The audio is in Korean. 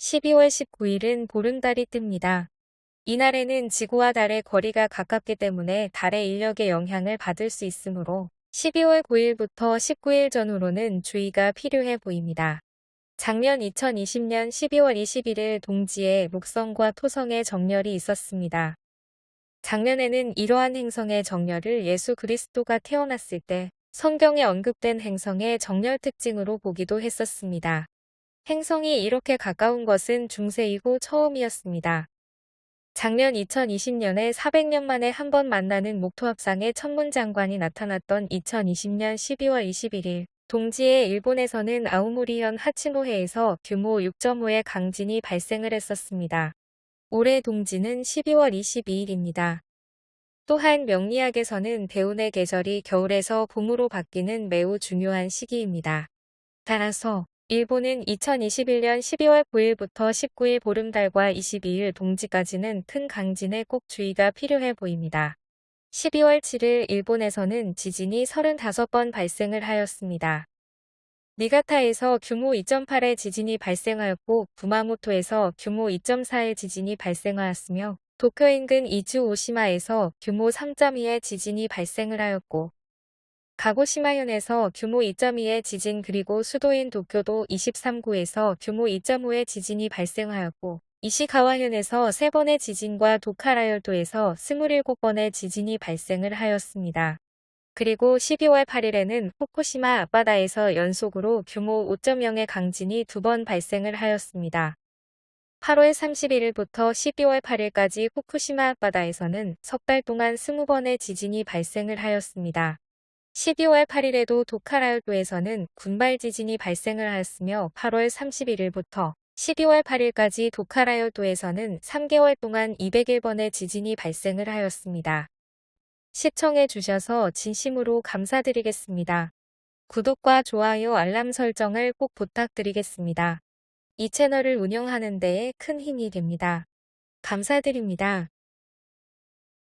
12월 19일은 보름달이 뜹니다. 이날에는 지구와 달의 거리가 가깝기 때문에 달의 인력의 영향을 받을 수 있으므로 12월 9일부터 19일 전후로는 주의가 필요해 보입니다. 작년 2020년 12월 21일 동지에 목성과 토성의 정렬이 있었습니다. 작년에는 이러한 행성의 정렬을 예수 그리스도가 태어났을 때 성경에 언급된 행성의 정렬 특징으로 보기도 했었습니다. 행성이 이렇게 가까운 것은 중세이고 처음이었습니다. 작년 2020년에 400년 만에 한 번 만나는 목토합상의 천문장관이 나타났던 2020년 12월 21일 동지에 일본에서는 아우모리현 하치노해에서 규모 6.5의 강진이 발생을 했었습니다. 올해 동지는 12월 22일입니다. 또한 명리학에서는 대운의 계절이 겨울에서 봄으로 바뀌는 매우 중요한 시기입니다. 따라서 일본은 2021년 12월 9일부터 19일 보름달과 22일 동지까지는 큰 강진에 꼭 주의가 필요해 보입니다. 12월 7일 일본에서는 지진이 35번 발생을 하였습니다. 니가타에서 규모 2.8의 지진이 발생하였고 구마모토에서 규모 2.4의 지진이 발생하였으며 도쿄 인근 이주 오시마에서 규모 3.2의 지진이 발생을 하였고 가고시마현에서 규모 2.2의 지진 그리고 수도인 도쿄도 23구에서 규모 2.5의 지진이 발생하였고 이시가와현에서 3번의 지진과 도카라열도에서 27번의 지진이 발생을 하였습니다. 그리고 12월 8일에는 후쿠시마 앞바다에서 연속으로 규모 5.0의 강진이 두 번 발생을 하였습니다. 8월 31일부터 12월 8일까지 후쿠시마 앞바다에서는 석 달 동안 20번의 지진이 발생을 하였습니다. 12월 8일에도 도카라열도에서는 군발 지진이 발생을 하였으며 8월 31일부터 12월 8일까지 도카라열도에서는 3개월 동안 201번의 지진이 발생을 하였습니다. 시청해 주셔서 진심으로 감사드리겠습니다. 구독과 좋아요 알람 설정을 꼭 부탁드리겠습니다. 이 채널을 운영하는 데에 큰 힘이 됩니다. 감사드립니다.